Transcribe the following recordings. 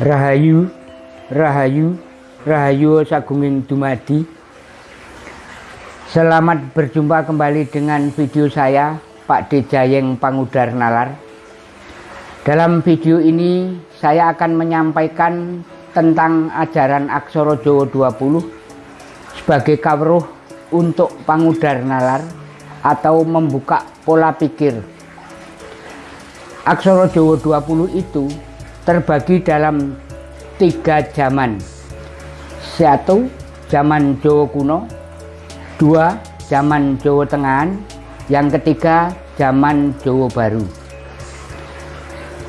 Rahayu, Rahayu, Rahayu Sagunging Dumadi. Selamat berjumpa kembali dengan video saya, Pak Dejayeng Pangudar Nalar. Dalam video ini saya akan menyampaikan tentang ajaran Aksara Jawa 20 sebagai kawruh untuk pangudar nalar atau membuka pola pikir. Aksara Jawa 20 itu terbagi dalam tiga zaman. Satu, zaman Jawa kuno. Dua, zaman Jawa tengahan. Yang ketiga, zaman Jawa baru.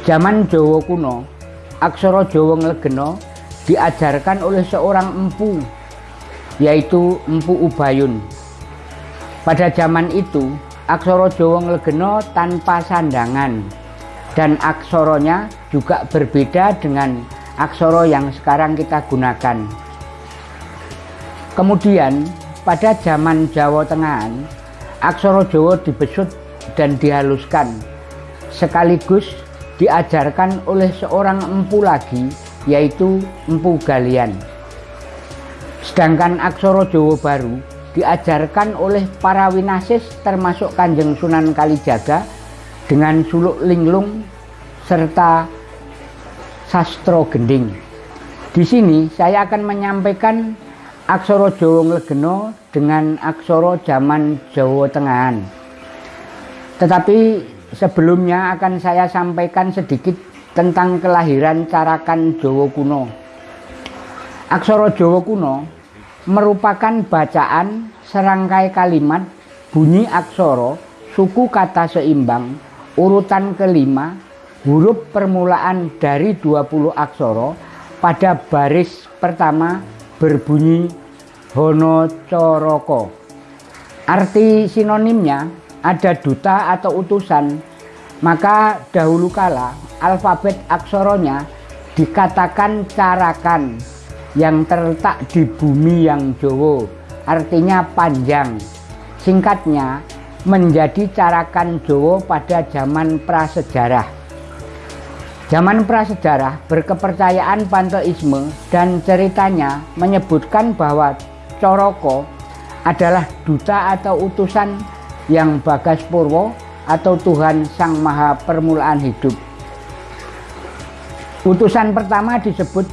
Zaman Jawa kuno, aksara Jawa Nglegena diajarkan oleh seorang empu, yaitu Empu Ubayun. Pada zaman itu, aksara Jawa Nglegena tanpa sandangan dan aksoronya juga berbeda dengan aksoro yang sekarang kita gunakan. Kemudian pada zaman Jawa Tengahan, aksoro Jawa dibesut dan dihaluskan sekaligus diajarkan oleh seorang empu lagi yaitu Empu Galian. Sedangkan aksoro Jawa Baru diajarkan oleh para winasis termasuk Kanjeng Sunan Kalijaga dengan suluk linglung serta sastro gending. Di sini saya akan menyampaikan aksara Jawa Nglegena dengan aksara zaman Jawa Tengahan. Tetapi sebelumnya akan saya sampaikan sedikit tentang kelahiran Carakan Jawa kuno. Aksara Jawa kuno merupakan bacaan serangkai kalimat bunyi aksara suku kata seimbang urutan kelima huruf permulaan dari 20 aksara pada baris pertama berbunyi Hono Coroko. Arti sinonimnya ada duta atau utusan, maka dahulu kala alfabet aksoronya dikatakan carakan yang terletak di bumi yang Jowo, artinya panjang. Singkatnya, menjadi carakan Jowo pada zaman prasejarah. Zaman prasejarah berkepercayaan panteisme dan ceritanya menyebutkan bahwa Coroko adalah duta atau utusan yang Bagas Purwo atau Tuhan Sang Maha Permulaan Hidup. Utusan pertama disebut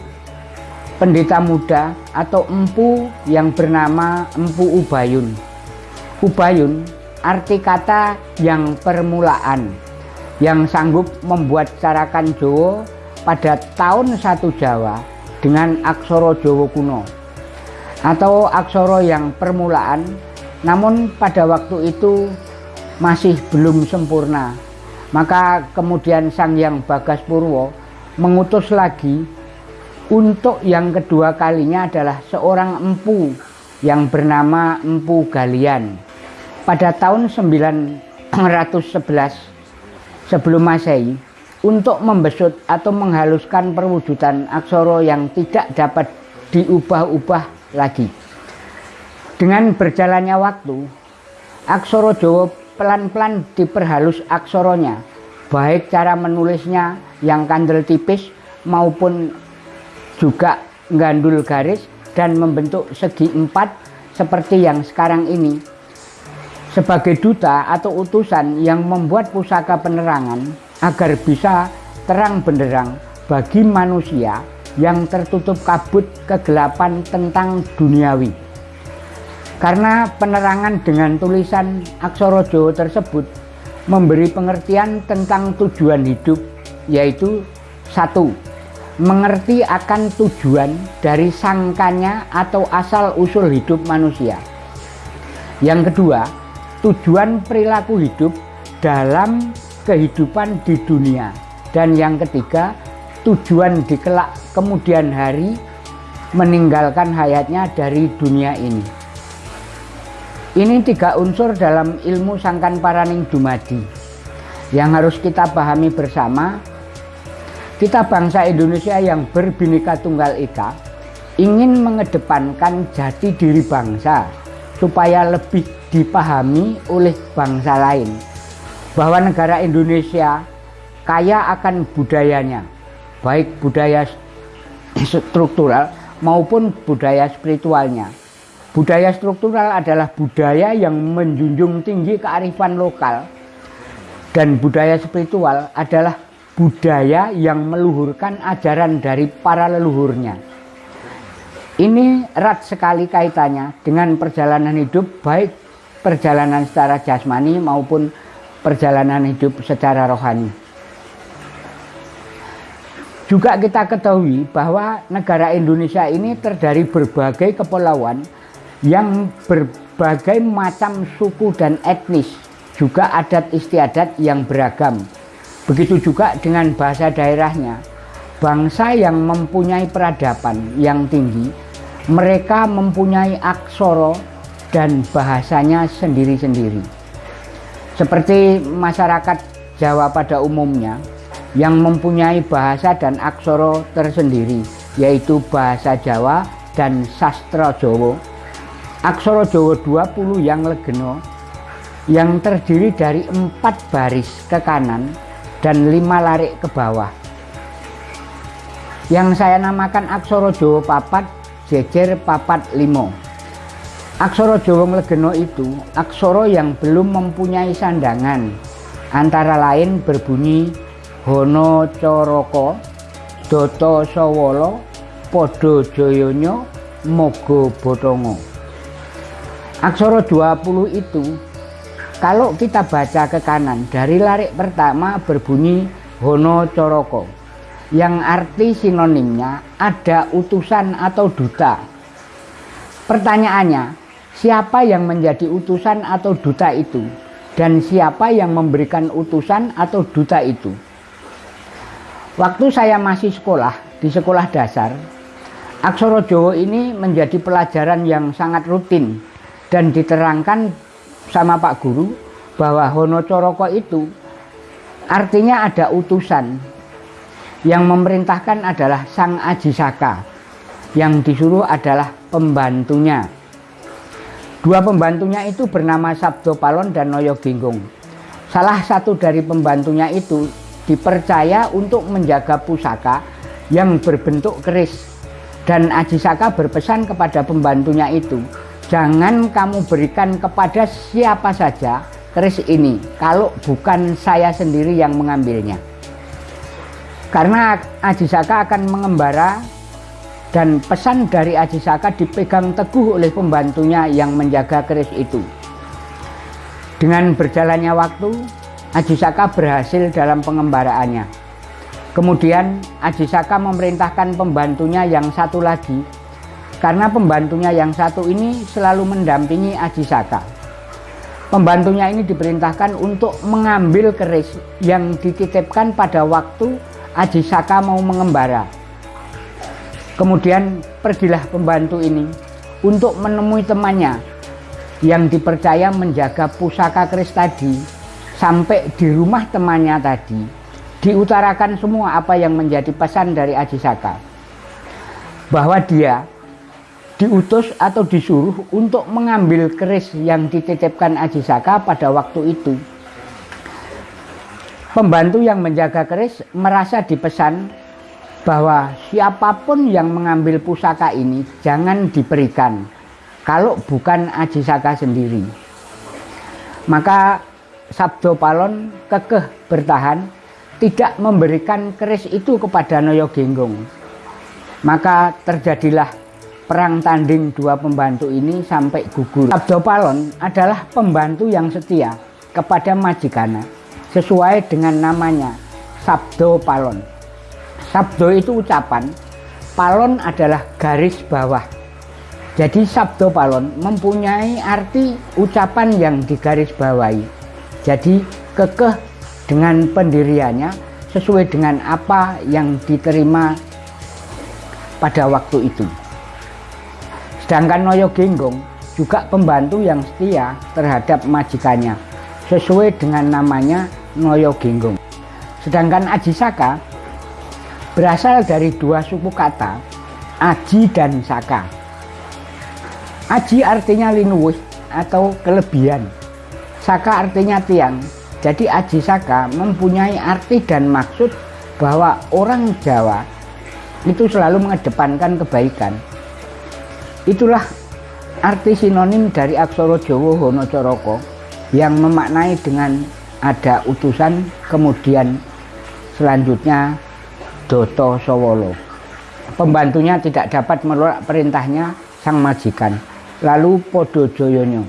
pendeta muda atau empu yang bernama Empu Ubayun. Ubayun arti kata yang permulaan yang sanggup membuat carakan Jawa pada tahun satu Jawa dengan aksoro Jawa kuno atau aksoro yang permulaan namun pada waktu itu masih belum sempurna. Maka kemudian Sang Yang Bagas Purwo mengutus lagi untuk yang kedua kalinya adalah seorang empu yang bernama Empu Galian pada tahun 911 sebelum masehi untuk membesut atau menghaluskan perwujudan aksoro yang tidak dapat diubah-ubah lagi. Dengan berjalannya waktu, aksoro Jawa pelan-pelan diperhalus aksoronya, baik cara menulisnya yang kandel tipis maupun juga gandul garis dan membentuk segi empat seperti yang sekarang ini sebagai duta atau utusan yang membuat pusaka penerangan agar bisa terang benderang bagi manusia yang tertutup kabut kegelapan tentang duniawi. Karena penerangan dengan tulisan aksara Jawa tersebut memberi pengertian tentang tujuan hidup yaitu satu mengerti akan tujuan dari sangkanya atau asal usul hidup manusia. Yang kedua, tujuan perilaku hidup dalam kehidupan di dunia. Dan yang ketiga tujuan dikelak kemudian hari meninggalkan hayatnya dari dunia ini. Ini tiga unsur dalam ilmu sangkan paraning dumadi yang harus kita pahami bersama. Kita bangsa Indonesia yang berbineka tunggal ika ingin mengedepankan jati diri bangsa supaya lebih dipahami oleh bangsa lain bahwa negara Indonesia kaya akan budayanya baik budaya struktural maupun budaya spiritualnya. Budaya struktural adalah budaya yang menjunjung tinggi kearifan lokal dan budaya spiritual adalah budaya yang meluhurkan ajaran dari para leluhurnya. Ini erat sekali kaitannya dengan perjalanan hidup baik perjalanan secara jasmani maupun perjalanan hidup secara rohani. Juga kita ketahui bahwa negara Indonesia ini terdiri berbagai kepulauan yang berbagai macam suku dan etnis, juga adat istiadat yang beragam Begitu juga dengan bahasa daerahnya. Bangsa yang mempunyai peradaban yang tinggi, mereka mempunyai aksoro dan bahasanya sendiri-sendiri. Seperti masyarakat Jawa pada umumnya yang mempunyai bahasa dan aksoro tersendiri, yaitu bahasa Jawa dan sastra Jawa. Aksoro Jawa 20 yang legeno yang terdiri dari empat baris ke kanan dan lima larik ke bawah. Yang saya namakan aksoro Jawa papat, jejer papat limo. Aksoro Jawa Mlegeno itu aksoro yang belum mempunyai sandangan, antara lain berbunyi Hono Coroko, Doto Sowolo, Podo Joyonyo, Mogo Botongo. Aksoro 20 itu kalau kita baca ke kanan, dari larik pertama berbunyi Hono Coroko, yang arti sinonimnya ada utusan atau duta. Pertanyaannya, siapa yang menjadi utusan atau duta itu? Dan siapa yang memberikan utusan atau duta itu? Waktu saya masih sekolah, di sekolah dasar, Aksoro Jawa ini menjadi pelajaran yang sangat rutin dan diterangkan sama Pak Guru bahwa Hono Coroko itu artinya ada utusan yang memerintahkan adalah Sang Aji Saka yang disuruh adalah pembantunya dua pembantunya itu bernama Sabdo Palon dan Noyo Ginggung. Salah satu dari pembantunya itu dipercaya untuk menjaga pusaka yang berbentuk keris. Dan Aji Saka berpesan kepada pembantunya itu jangan kamu berikan kepada siapa saja keris ini kalau bukan saya sendiri yang mengambilnya. Karena Aji Saka akan mengembara dan pesan dari Aji Saka dipegang teguh oleh pembantunya yang menjaga keris itu dengan berjalannya waktu Aji Saka berhasil dalam pengembaraannya kemudian Aji Saka memerintahkan pembantunya yang satu lagi karena pembantunya yang satu ini selalu mendampingi Aji Saka. Pembantunya ini diperintahkan untuk mengambil keris yang dititipkan pada waktu Aji Saka mau mengembara. Kemudian pergilah pembantu ini untuk menemui temannya yang dipercaya menjaga pusaka keris tadi sampai di rumah temannya tadi diutarakan semua apa yang menjadi pesan dari Aji Saka bahwa dia diutus atau disuruh untuk mengambil keris yang dititipkan Aji Saka pada waktu itu. Pembantu yang menjaga keris merasa dipesan bahwa siapa pun yang mengambil pusaka ini jangan diberikan kalau bukan Aji Saka sendiri. Maka Sabdo Palon kekeh bertahan tidak memberikan keris itu kepada Noyo Genggong. Maka terjadilah perang tanding dua pembantu ini sampai gugur. Sabdo Palon adalah pembantu yang setia kepada majikana sesuai dengan namanya Sabdo Palon. Sabdo itu ucapan, Palon adalah garis bawah. Jadi Sabdo Palon mempunyai arti ucapan yang digaris bawahi. Jadi kekeh dengan pendiriannya sesuai dengan apa yang diterima pada waktu itu. Sedangkan Noyo Genggong juga pembantu yang setia terhadap majikannya sesuai dengan namanya Noyo Genggong. Sedangkan Aji Saka berasal dari dua suku kata Aji dan Saka. Aji artinya linuwih atau kelebihan. Saka artinya tiang. Jadi Aji Saka mempunyai arti dan maksud bahwa orang Jawa itu selalu mengedepankan kebaikan. Itulah arti sinonim dari aksara Jawa Hono Coroko yang memaknai dengan ada utusan kemudian selanjutnya Doto Sowolo. Pembantunya tidak dapat menolak perintahnya sang majikan. Lalu Podo Joyonyo.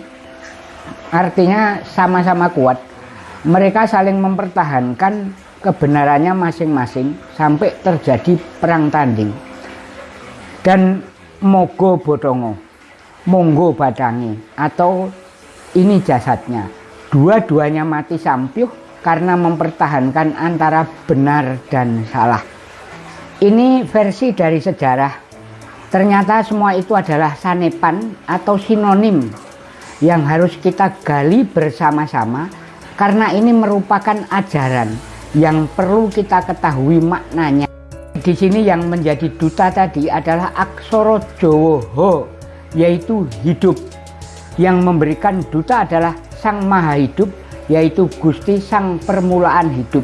Artinya sama-sama kuat. Mereka saling mempertahankan kebenarannya masing-masing sampai terjadi perang tanding. Dan Mogo Bodongo, Monggo Badangi atau ini jasadnya. Dua-duanya mati sampiuh karena mempertahankan antara benar dan salah. Ini versi dari sejarah. Ternyata semua itu adalah sanepan atau sinonim yang harus kita gali bersama-sama karena ini merupakan ajaran yang perlu kita ketahui maknanya. Di sini yang menjadi duta tadi adalah aksoro Jowo yaitu hidup. Yang memberikan duta adalah Sang Maha Hidup yaitu Gusti Sang Permulaan Hidup.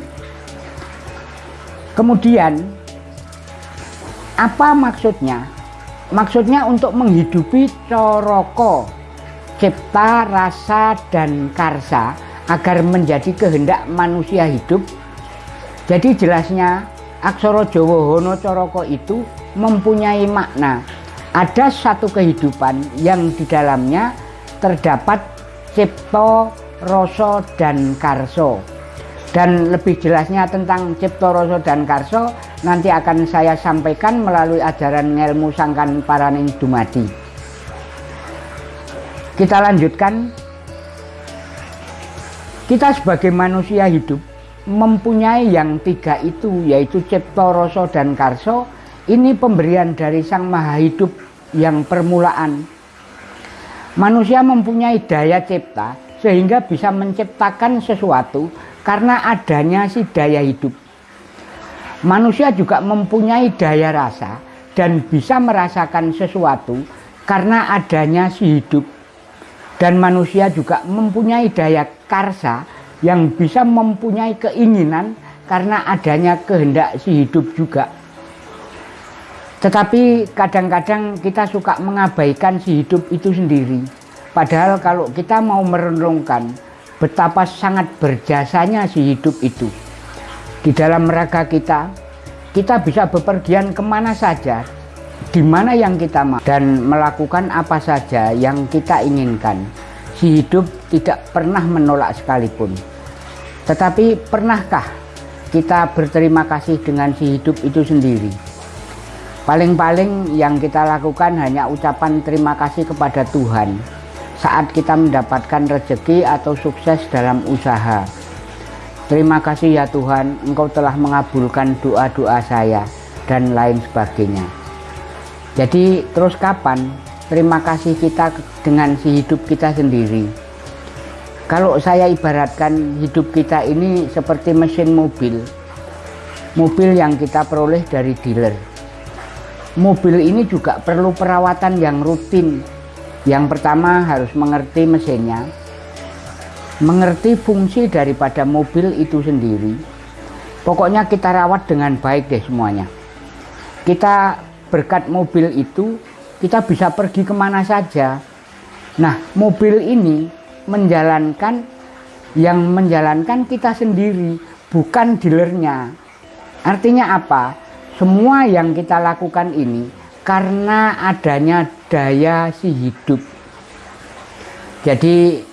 Kemudian, apa maksudnya? Maksudnya untuk menghidupi coroko, cipta, rasa, dan karsa agar menjadi kehendak manusia hidup. Jadi jelasnya Aksoro Jawa Hono Coroko itu mempunyai makna. Ada satu kehidupan yang di dalamnya terdapat cipto, Roso dan Karso. Dan lebih jelasnya tentang Cipto Roso dan Karso nanti akan saya sampaikan melalui ajaran ilmu sangkan paraning dumadi. Kita lanjutkan. Kita sebagai manusia hidup mempunyai yang tiga itu yaitu Cipto Roso dan Karso. Ini pemberian dari Sang Maha Hidup yang permulaan. Manusia mempunyai daya cipta sehingga bisa menciptakan sesuatu karena adanya si daya hidup. Manusia juga mempunyai daya rasa dan bisa merasakan sesuatu karena adanya si hidup. Dan manusia juga mempunyai daya karsa yang bisa mempunyai keinginan karena adanya kehendak si hidup juga. Tetapi kadang-kadang kita suka mengabaikan si hidup itu sendiri Padahal kalau kita mau merenungkan betapa sangat berjasanya si hidup itu. Di dalam raga kita, kita bisa bepergian ke mana saja, di mana yang kita mau, dan melakukan apa saja yang kita inginkan. Si hidup tidak pernah menolak sekalipun. Tetapi pernahkah kita berterima kasih dengan si hidup itu sendiri? Paling-paling yang kita lakukan hanya ucapan terima kasih kepada Tuhan saat kita mendapatkan rezeki atau sukses dalam usaha. Terima kasih ya Tuhan, Engkau telah mengabulkan doa-doa saya dan lain sebagainya. Jadi terus kapan terima kasih kita dengan si hidup kita sendiri? Kalau saya ibaratkan hidup kita ini seperti mesin mobil. Mobil yang kita peroleh dari dealer. Mobil ini juga perlu perawatan yang rutin yang pertama harus mengerti mesinnya, mengerti fungsi daripada mobil itu sendiri. Pokoknya kita rawat dengan baik deh semuanya. Kita berkat mobil itu, kita bisa pergi ke mana saja. Nah, mobil ini menjalankan yang menjalankan kita sendiri, bukan dealernya. Artinya apa? Semua yang kita lakukan ini karena adanya daya si hidup. Jadi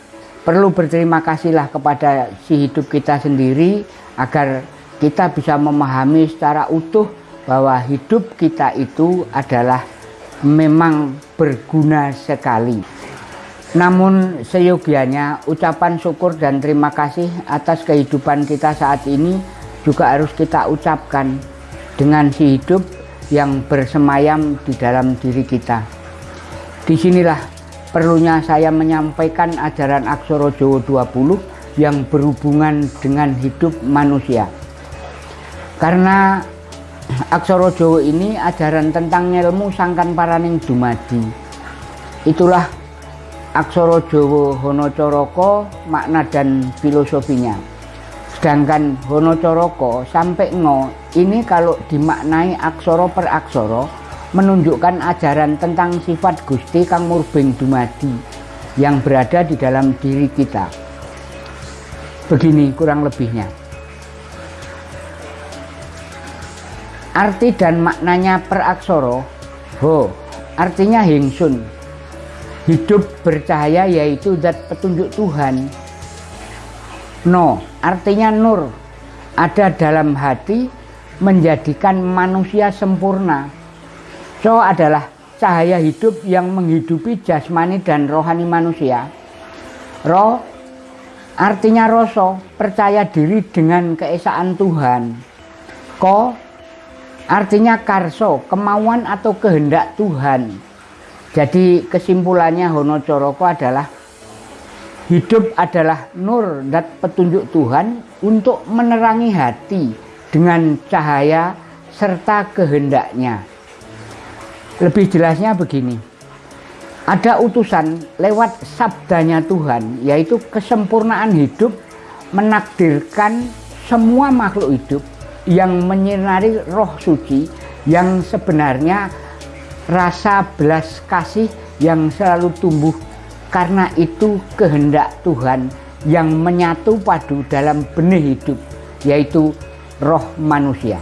perlu berterima kasihlah kepada si hidup kita sendiri agar kita bisa memahami secara utuh bahwa hidup kita itu adalah memang berguna sekali. Namun seyogianya ucapan syukur dan terima kasih atas kehidupan kita saat ini juga harus kita ucapkan dengan si hidup yang bersemayam di dalam diri kita. Di sinilah perlunya saya menyampaikan ajaran Aksoro Jowo 20 yang berhubungan dengan hidup manusia. Karena Aksoro Jowo ini ajaran tentang ilmu sangkan paraning dumadi. Itulah Aksoro Jowo Hono Coroko makna dan filosofinya. Sedangkan Honocoroko sampai Ngo ini kalau dimaknai aksoro per aksoro menunjukkan ajaran tentang sifat Gusti Kang Murbeng Dumadi yang berada di dalam diri kita. Begini kurang lebihnya. Arti dan maknanya per aksoro Ho artinya Hingsun hidup bercahaya yaitu zat petunjuk Tuhan No artinya nur ada dalam hati menjadikan manusia sempurna. So adalah cahaya hidup yang menghidupi jasmani dan rohani manusia. Ro artinya rasa percaya diri dengan keesaan Tuhan. Ko artinya karso kemauan atau kehendak Tuhan. Jadi kesimpulannya Hono Coroko adalah Hidup adalah nur dan petunjuk Tuhan untuk menerangi hati dengan cahaya serta kehendaknya. Lebih jelasnya begini. Ada utusan lewat sabdanya Tuhan yaitu kesempurnaan hidup menakdirkan semua makhluk hidup yang menyinari roh suci yang sebenarnya rasa belas kasih yang selalu tumbuh karena itu kehendak Tuhan yang menyatu padu dalam benih hidup, yaitu roh manusia.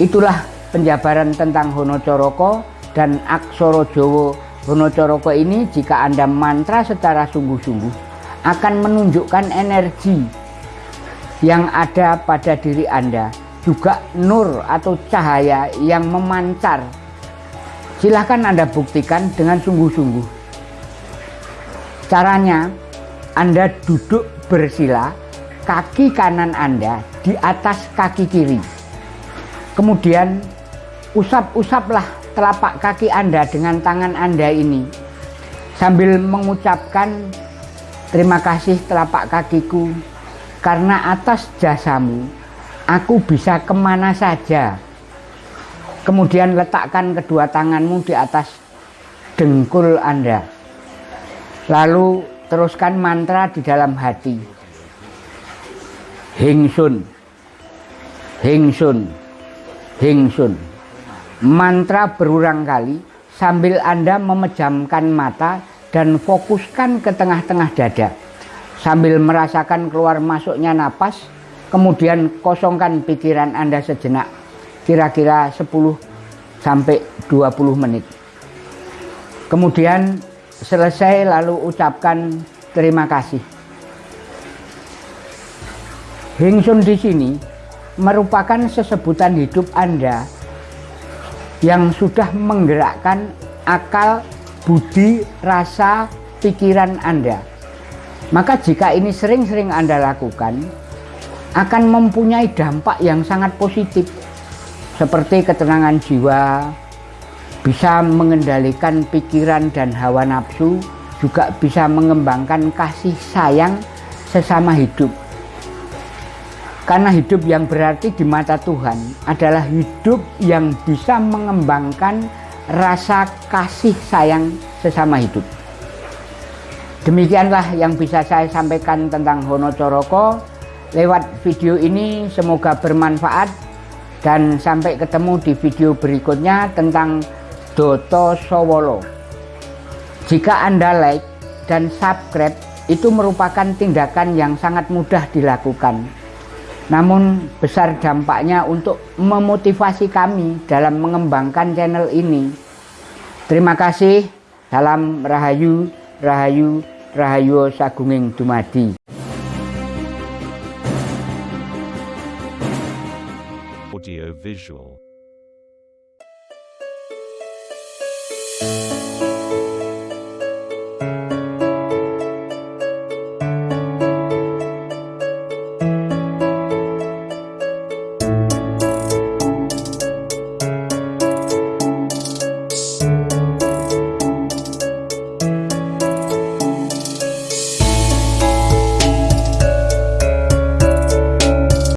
Itulah penjabaran tentang Honocoroko dan Aksoro Jowo Honocoroko ini jika Anda mantra secara sungguh-sungguh akan menunjukkan energi yang ada pada diri Anda juga nur atau cahaya yang memancar. Silahkan Anda buktikan dengan sungguh-sungguh. Caranya, Anda duduk bersila, kaki kanan Anda di atas kaki kiri. Kemudian, usap-usaplah telapak kaki Anda dengan tangan Anda ini. Sambil mengucapkan, terima kasih telapak kakiku, karena atas jasamu, aku bisa ke mana saja. Kemudian letakkan kedua tanganmu di atas dengkul Anda. Lalu teruskan mantra di dalam hati. Hingsun. Hingsun. Hingsun. Mantra berulang kali sambil Anda memejamkan mata dan fokuskan ke tengah-tengah dada. Sambil merasakan keluar masuknya napas, kemudian kosongkan pikiran Anda sejenak. Kira-kira 10 sampai 20 menit. Kemudian selesai lalu ucapkan terima kasih. Hingsun di sini merupakan sesebutan hidup Anda yang sudah menggerakkan akal, budi, rasa, pikiran Anda. Maka jika ini sering-sering Anda lakukan, akan mempunyai dampak yang sangat positif seperti ketenangan jiwa, bisa mengendalikan pikiran dan hawa nafsu, juga bisa mengembangkan kasih sayang sesama hidup. Karena hidup yang berarti di mata Tuhan adalah hidup yang bisa mengembangkan rasa kasih sayang sesama hidup. Demikianlah yang bisa saya sampaikan tentang Hono Coroko. Lewat video ini semoga bermanfaat dan sampai ketemu di video berikutnya tentang Doto Sowolo. Jika Anda like dan subscribe, itu merupakan tindakan yang sangat mudah dilakukan. Namun besar dampaknya untuk memotivasi kami dalam mengembangkan channel ini. Terima kasih. Salam Rahayu, Rahayu, Rahayu Sagunging Dumadi. Audio Visual